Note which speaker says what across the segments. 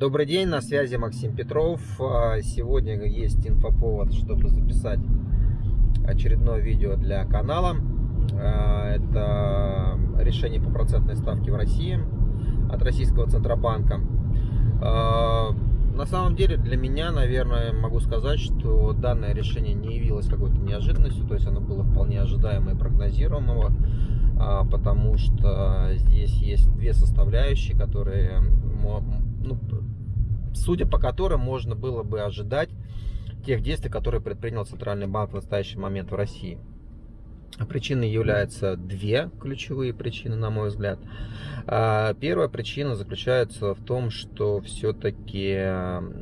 Speaker 1: Добрый день, на связи Максим Петров. А, сегодня есть инфоповод, чтобы записать очередное видео для канала. А, это решение по процентной ставке в России от Российского Центробанка. А, на самом деле для меня, наверное, могу сказать, что данное решение не явилось какой-то неожиданностью, то есть оно было вполне ожидаемо и прогнозируемого, потому что здесь есть две составляющие, которые ну, судя по которым можно было бы ожидать тех действий, которые предпринял Центральный банк в настоящий момент в России. Причины являются две ключевые причины, на мой взгляд. А, первая причина заключается в том, что все-таки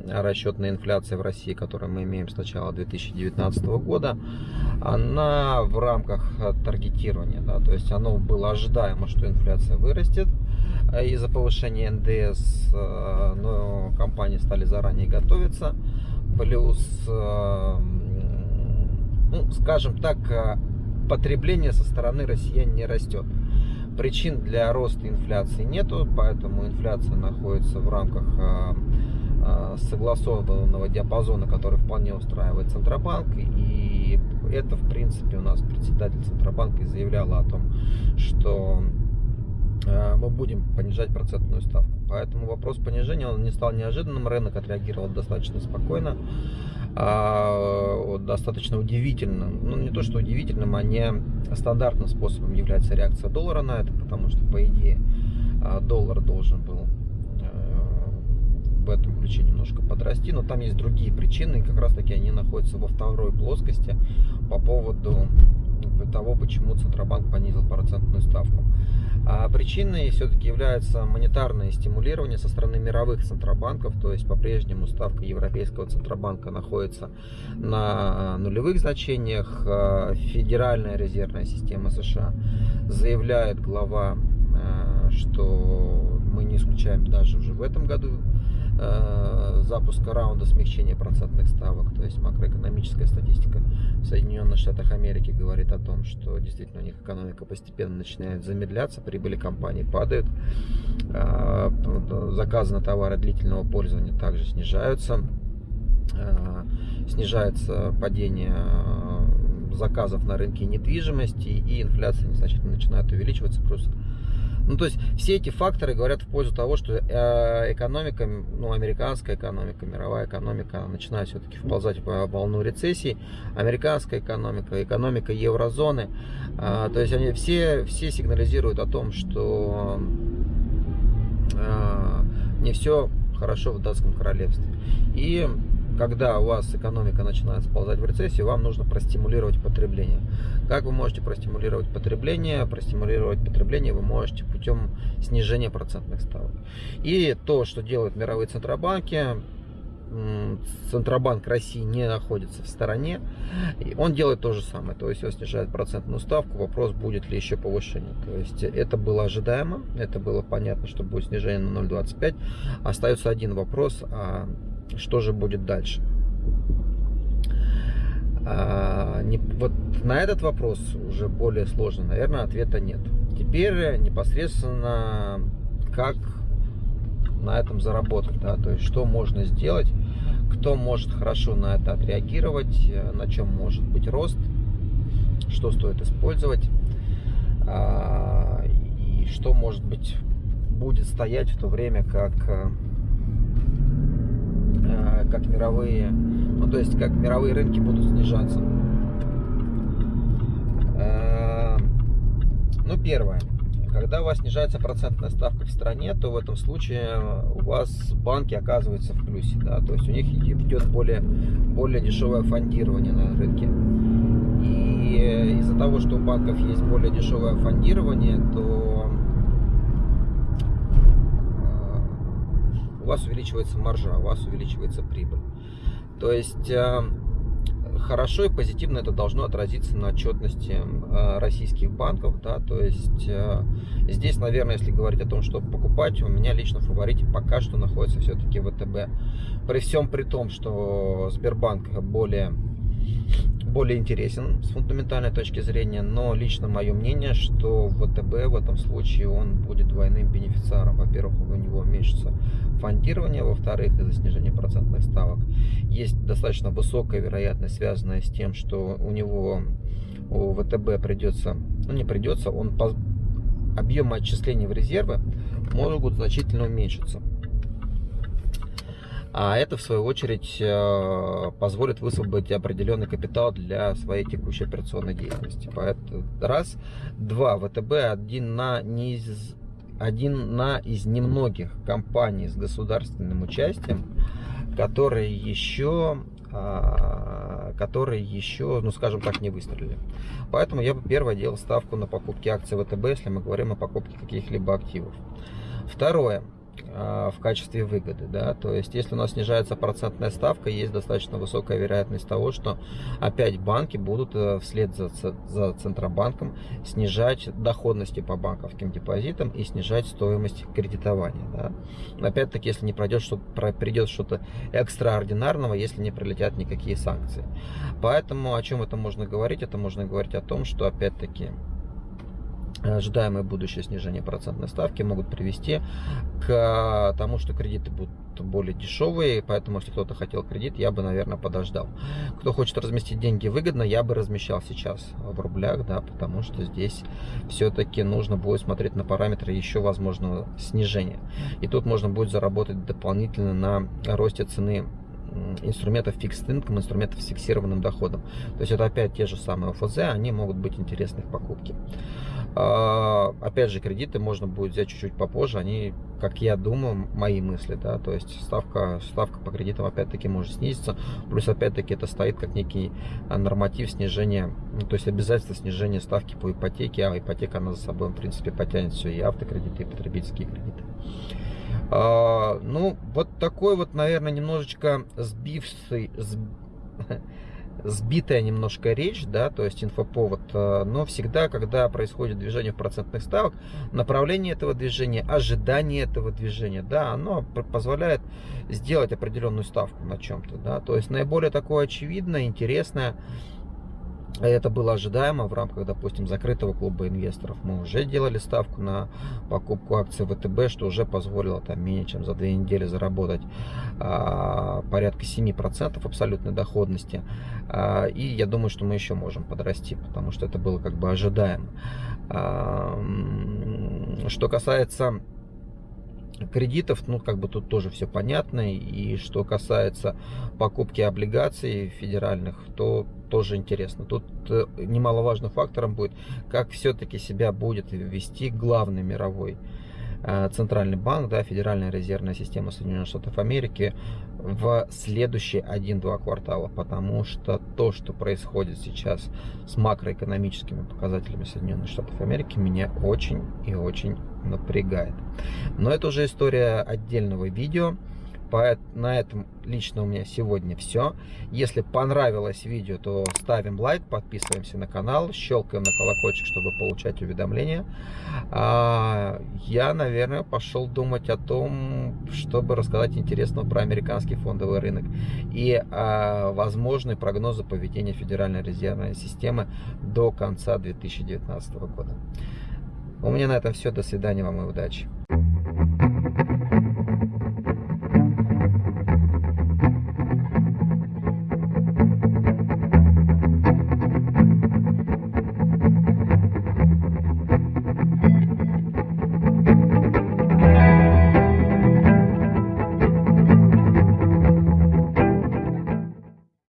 Speaker 1: расчетная инфляция в России, которую мы имеем с начала 2019 года, она в рамках таргетирования, да, то есть оно было ожидаемо, что инфляция вырастет, из-за повышения НДС, но компании стали заранее готовиться. Плюс, ну, скажем так, потребление со стороны россиян не растет. Причин для роста инфляции нету, поэтому инфляция находится в рамках согласованного диапазона, который вполне устраивает Центробанк. И это, в принципе, у нас председатель Центробанка заявляла о том, что Э, мы будем понижать процентную ставку. Поэтому вопрос понижения он не стал неожиданным. Рынок отреагировал достаточно спокойно, а, достаточно удивительным. Ну, не то, что удивительным, а не стандартным способом является реакция доллара на это, потому что, по идее, а, доллар должен был э, в этом ключе немножко подрасти, но там есть другие причины, и как раз таки они находятся во второй плоскости по поводу того, почему Центробанк понизил процентную ставку. Причиной все-таки является монетарное стимулирование со стороны мировых центробанков, то есть по-прежнему ставка Европейского Центробанка находится на нулевых значениях. А Федеральная резервная система США заявляет глава, а, что мы не исключаем даже уже в этом году Э, запуска раунда смягчения процентных ставок, то есть макроэкономическая статистика в Соединенных Штатах Америки говорит о том, что действительно у них экономика постепенно начинает замедляться, прибыли компаний падают, э, заказы на товары длительного пользования также снижаются, э, снижается падение заказов на рынке недвижимости и инфляция незначительно начинает увеличиваться, просто ну, то есть все эти факторы говорят в пользу того, что э, экономика, ну, американская экономика, мировая экономика начинает все-таки вползать в волну рецессии. Американская экономика, экономика еврозоны, э, то есть они все, все сигнализируют о том, что э, не все хорошо в датском королевстве. И когда у вас экономика начинает сползать в рецессию, вам нужно простимулировать потребление. Как вы можете простимулировать потребление? Простимулировать потребление вы можете путем снижения процентных ставок. И то, что делают мировые центробанки, Центробанк России не находится в стороне, и он делает то же самое, то есть он снижает процентную ставку, вопрос будет ли еще повышение. То есть это было ожидаемо, это было понятно, что будет снижение на 0,25. Остается один вопрос, а что же будет дальше? А, не, вот на этот вопрос уже более сложно, наверное, ответа нет. Теперь непосредственно как на этом заработать, да, то есть что можно сделать, кто может хорошо на это отреагировать, на чем может быть рост, что стоит использовать а, и что может быть будет стоять в то время, как Как мировые, ну то есть как мировые рынки будут снижаться. Э, ну первое, когда у вас снижается процентная ставка в стране, то в этом случае у вас банки оказываются в плюсе, да, то есть у них идет более, более дешевое фондирование на рынке. И из-за того, что у банков есть более дешевое фондирование, то вас увеличивается маржа, у вас увеличивается прибыль. То есть э, хорошо и позитивно это должно отразиться на отчетности э, российских банков. Да, то есть э, здесь, наверное, если говорить о том, что покупать, у меня лично в фаворите пока что находится все-таки ВТБ. При всем при том, что Сбербанк более более интересен с фундаментальной точки зрения, но лично мое мнение, что ВТБ в этом случае он будет двойным бенефициаром. Во-первых, у него уменьшится фондирование, во-вторых, из-за снижения процентных ставок есть достаточно высокая вероятность, связанная с тем, что у него у ВТБ придется, ну не придется, он по, объемы отчислений в резервы могут значительно уменьшиться. А это, в свою очередь, э, позволит высвободить определенный капитал для своей текущей операционной деятельности. Поэтому раз. Два. ВТБ один на, не из, один на из немногих компаний с государственным участием, которые еще а, которые еще, ну скажем так, не выстрелили. Поэтому я бы первое делал ставку на покупки акций ВТБ, если мы говорим о покупке каких-либо активов. Второе. А, в качестве выгоды. Да? То есть, если у нас снижается процентная ставка, есть достаточно высокая вероятность того, что опять банки будут э, вслед за, за Центробанком снижать доходности по банковским депозитам и снижать стоимость кредитования. Да? Опять-таки, если не пройдет, что, придет что-то экстраординарного, если не прилетят никакие санкции. Поэтому о чем это можно говорить? Это можно говорить о том, что опять-таки ожидаемое будущее снижение процентной ставки могут привести к тому, что кредиты будут более дешевые, поэтому если кто-то хотел кредит, я бы, наверное, подождал. Кто хочет разместить деньги выгодно, я бы размещал сейчас в рублях, да, потому что здесь все-таки нужно будет смотреть на параметры еще возможного снижения. И тут можно будет заработать дополнительно на росте цены инструментов fixed income, инструментов с фиксированным доходом. То есть это опять те же самые ОФЗ, они могут быть интересны в покупке. А, опять же, кредиты можно будет взять чуть-чуть попозже. Они, как я думаю, мои мысли, да, то есть ставка, ставка по кредитам опять-таки может снизиться. Плюс, опять-таки, это стоит как некий а, норматив снижения, ну, то есть обязательство снижения ставки по ипотеке, а ипотека, она за собой, в принципе, потянет все и автокредиты, и потребительские кредиты. А, ну, вот такой вот, наверное, немножечко сбивший, сбитая немножко речь, да, то есть инфоповод, э, но всегда, когда происходит движение в процентных ставок, направление этого движения, ожидание этого движения, да, оно позволяет сделать определенную ставку на чем-то, да, то есть наиболее такое очевидное, интересное, это было ожидаемо в рамках, допустим, закрытого клуба инвесторов. Мы уже делали ставку на покупку акций ВТБ, что уже позволило там менее чем за две недели заработать а, порядка 7% абсолютной доходности. А, и я думаю, что мы еще можем подрасти, потому что это было как бы ожидаемо. А, что касается кредитов, ну, как бы тут тоже все понятно. И что касается покупки облигаций федеральных, то тоже интересно. Тут э, немаловажным фактором будет, как все-таки себя будет вести главный мировой Э, Центральный банк, да, Федеральная резервная система Соединенных Штатов Америки в следующие 1-2 квартала, потому что то, что происходит сейчас с макроэкономическими показателями Соединенных Штатов Америки, меня очень и очень напрягает. Но это уже история отдельного видео. На этом лично у меня сегодня все. Если понравилось видео, то ставим лайк, подписываемся на канал, щелкаем на колокольчик, чтобы получать уведомления. А, я, наверное, пошел думать о том, чтобы рассказать интересного про американский фондовый рынок и а, возможные прогнозы поведения Федеральной резервной системы до конца 2019 года. У меня на этом все. До свидания вам и удачи.